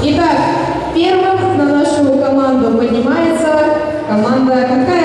Итак, первым на нашу команду поднимается команда какая?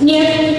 Нет.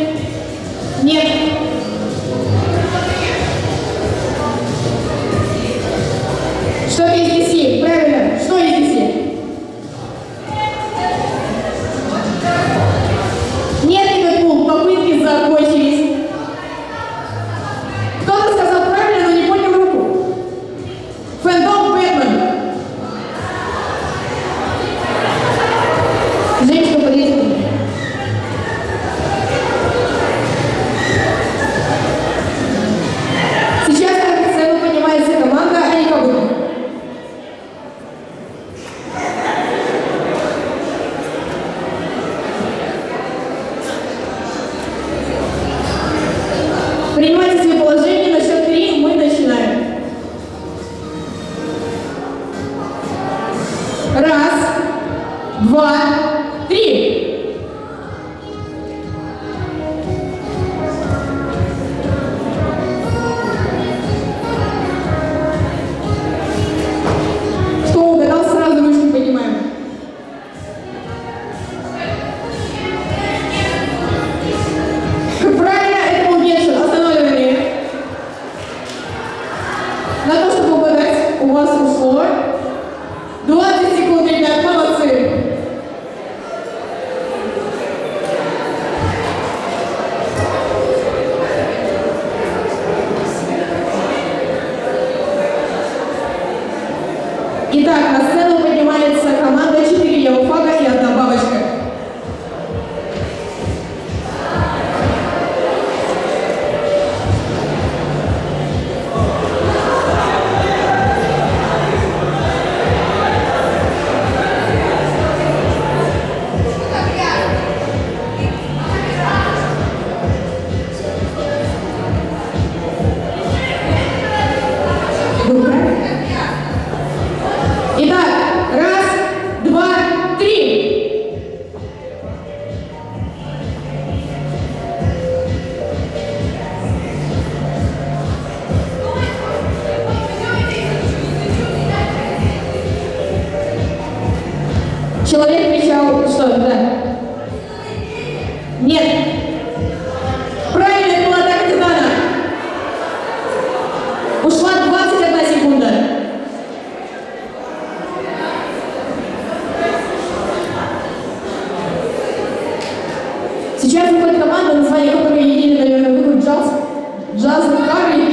Итак, на сцену поднимается команда 4 Яуфага и одна бабочка. Сейчас выходит команда, название которой я, наверное, выберу джаз, джаз-гитары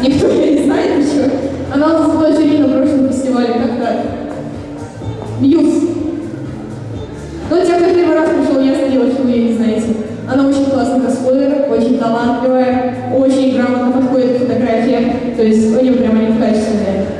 Никто я не знает еще. Она у нас была жюри на прошлом фестивале когда Мьюз. Но те, кто первый раз пришел, я сделала, что вы ее не знаете. Она очень классный косплеер, очень талантливая, очень грамотно подходит к фотографиям. То есть у нее прямо они качественные.